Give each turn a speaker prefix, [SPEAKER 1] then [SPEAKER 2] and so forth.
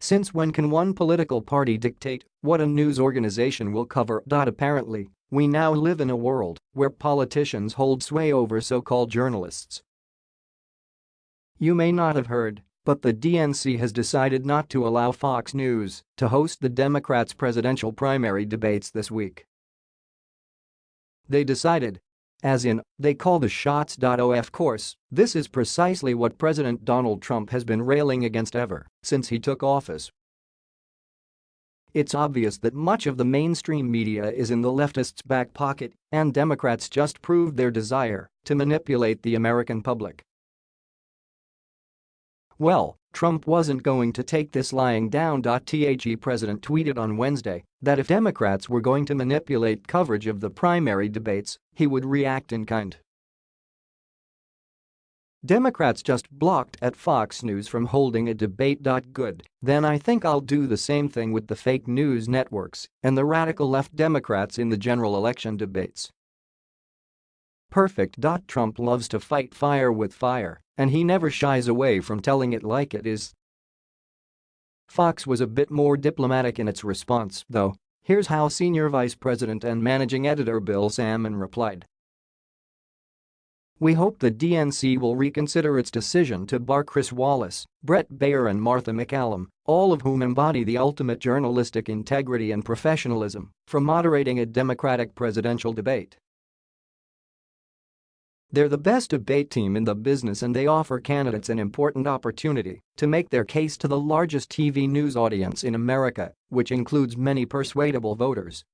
[SPEAKER 1] Since when can one political party dictate what a news organization will cover? Apparently, we now live in a world where politicians hold sway over so-called journalists. You may not have heard, but the DNC has decided not to allow Fox News to host the Democrats' presidential primary debates this week. They decided. As in, they call the shots. Of course, this is precisely what President Donald Trump has been railing against ever since he took office. It's obvious that much of the mainstream media is in the leftists' back pocket, and Democrats just proved their desire to manipulate the American public. Well, Trump wasn't going to take this lying down. The president tweeted on Wednesday that if Democrats were going to manipulate coverage of the primary debates, he would react in kind. Democrats just blocked at Fox News from holding a debate. Good, then I think I'll do the same thing with the fake news networks and the radical left Democrats in the general election debates. Perfect. Trump loves to fight fire with fire, and he never shies away from telling it like it is. Fox was a bit more diplomatic in its response, though. Here's how Senior Vice President and Managing Editor Bill Sammon replied. We hope the DNC will reconsider its decision to bar Chris Wallace, Bret Baier and Martha MacCallum, all of whom embody the ultimate journalistic integrity and professionalism, from moderating a Democratic presidential debate. They're the best debate team in the business and they offer candidates an important opportunity to make their case to the largest TV news audience in America, which includes many persuadable voters